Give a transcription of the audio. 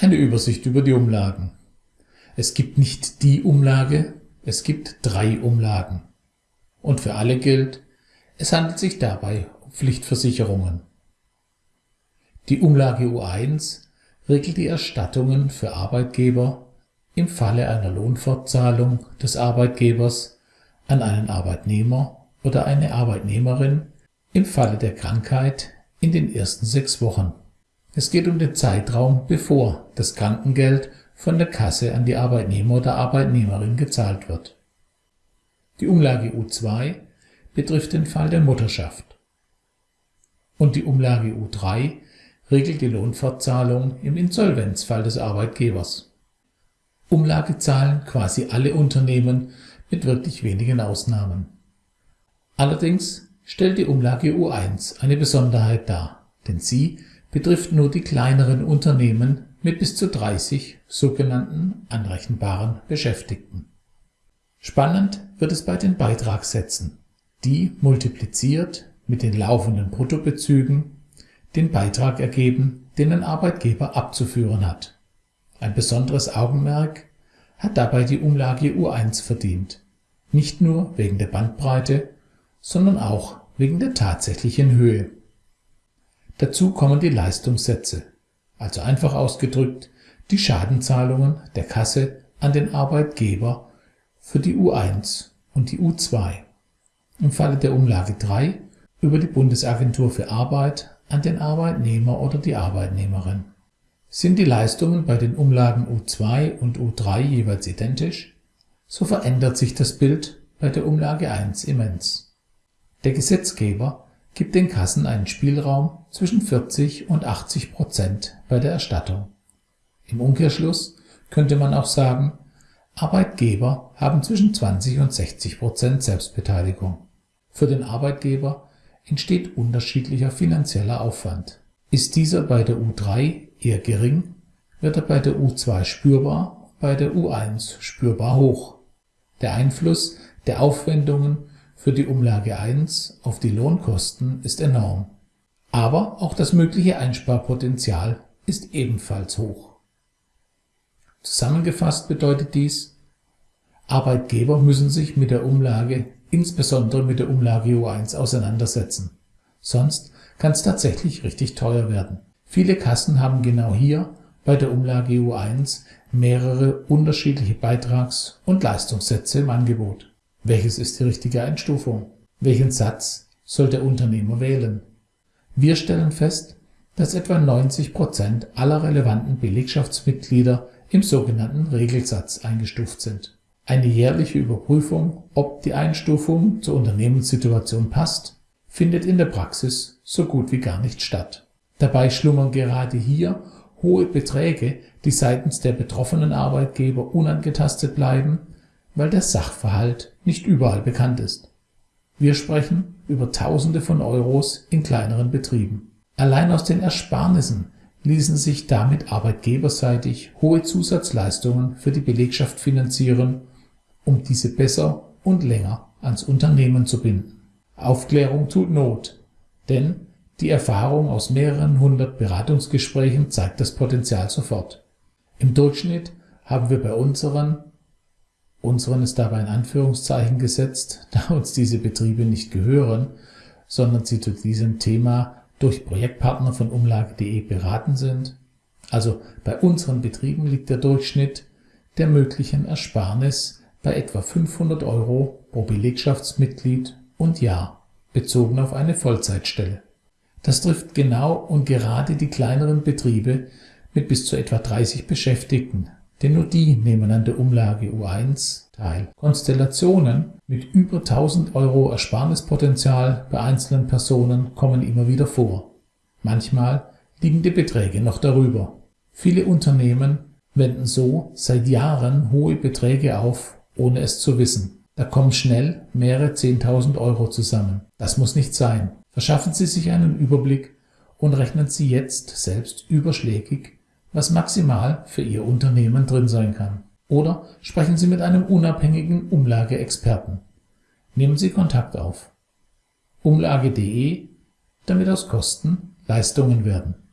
Eine Übersicht über die Umlagen. Es gibt nicht die Umlage, es gibt drei Umlagen. Und für alle gilt, es handelt sich dabei um Pflichtversicherungen. Die Umlage U1 regelt die Erstattungen für Arbeitgeber im Falle einer Lohnfortzahlung des Arbeitgebers an einen Arbeitnehmer oder eine Arbeitnehmerin im Falle der Krankheit in den ersten sechs Wochen. Es geht um den Zeitraum, bevor das Krankengeld von der Kasse an die Arbeitnehmer oder Arbeitnehmerin gezahlt wird. Die Umlage U2 betrifft den Fall der Mutterschaft. Und die Umlage U3 regelt die Lohnfortzahlung im Insolvenzfall des Arbeitgebers. Umlage zahlen quasi alle Unternehmen mit wirklich wenigen Ausnahmen. Allerdings stellt die Umlage U1 eine Besonderheit dar, denn sie betrifft nur die kleineren Unternehmen mit bis zu 30 sogenannten anrechenbaren Beschäftigten. Spannend wird es bei den Beitragssätzen, die multipliziert mit den laufenden Bruttobezügen den Beitrag ergeben, den ein Arbeitgeber abzuführen hat. Ein besonderes Augenmerk hat dabei die Umlage U1 verdient, nicht nur wegen der Bandbreite, sondern auch wegen der tatsächlichen Höhe. Dazu kommen die Leistungssätze, also einfach ausgedrückt die Schadenzahlungen der Kasse an den Arbeitgeber für die U1 und die U2, im Falle der Umlage 3 über die Bundesagentur für Arbeit an den Arbeitnehmer oder die Arbeitnehmerin. Sind die Leistungen bei den Umlagen U2 und U3 jeweils identisch, so verändert sich das Bild bei der Umlage 1 immens. Der Gesetzgeber gibt den Kassen einen Spielraum zwischen 40 und 80 Prozent bei der Erstattung. Im Umkehrschluss könnte man auch sagen, Arbeitgeber haben zwischen 20 und 60 Prozent Selbstbeteiligung. Für den Arbeitgeber entsteht unterschiedlicher finanzieller Aufwand. Ist dieser bei der U3 eher gering, wird er bei der U2 spürbar, bei der U1 spürbar hoch. Der Einfluss der Aufwendungen für die Umlage 1 auf die Lohnkosten ist enorm. Aber auch das mögliche Einsparpotenzial ist ebenfalls hoch. Zusammengefasst bedeutet dies, Arbeitgeber müssen sich mit der Umlage insbesondere mit der Umlage U1 auseinandersetzen. Sonst kann es tatsächlich richtig teuer werden. Viele Kassen haben genau hier bei der Umlage U1 mehrere unterschiedliche Beitrags- und Leistungssätze im Angebot. Welches ist die richtige Einstufung? Welchen Satz soll der Unternehmer wählen? Wir stellen fest, dass etwa 90 Prozent aller relevanten Belegschaftsmitglieder im sogenannten Regelsatz eingestuft sind. Eine jährliche Überprüfung, ob die Einstufung zur Unternehmenssituation passt, findet in der Praxis so gut wie gar nicht statt. Dabei schlummern gerade hier hohe Beträge, die seitens der betroffenen Arbeitgeber unangetastet bleiben, weil der Sachverhalt nicht überall bekannt ist. Wir sprechen über Tausende von Euros in kleineren Betrieben. Allein aus den Ersparnissen ließen sich damit arbeitgeberseitig hohe Zusatzleistungen für die Belegschaft finanzieren um diese besser und länger ans Unternehmen zu binden. Aufklärung tut Not, denn die Erfahrung aus mehreren hundert Beratungsgesprächen zeigt das Potenzial sofort. Im Durchschnitt haben wir bei unseren, unseren ist dabei in Anführungszeichen gesetzt, da uns diese Betriebe nicht gehören, sondern sie zu diesem Thema durch Projektpartner von Umlage.de beraten sind. Also bei unseren Betrieben liegt der Durchschnitt der möglichen Ersparnis bei etwa 500 Euro pro Belegschaftsmitglied und Jahr, bezogen auf eine Vollzeitstelle. Das trifft genau und gerade die kleineren Betriebe mit bis zu etwa 30 Beschäftigten, denn nur die nehmen an der Umlage U1 teil. Konstellationen mit über 1000 Euro Ersparnispotenzial bei einzelnen Personen kommen immer wieder vor. Manchmal liegen die Beträge noch darüber. Viele Unternehmen wenden so seit Jahren hohe Beträge auf, ohne es zu wissen. Da kommen schnell mehrere 10.000 Euro zusammen. Das muss nicht sein. Verschaffen Sie sich einen Überblick und rechnen Sie jetzt selbst überschlägig, was maximal für Ihr Unternehmen drin sein kann. Oder sprechen Sie mit einem unabhängigen Umlageexperten. Nehmen Sie Kontakt auf. Umlage.de, damit aus Kosten Leistungen werden.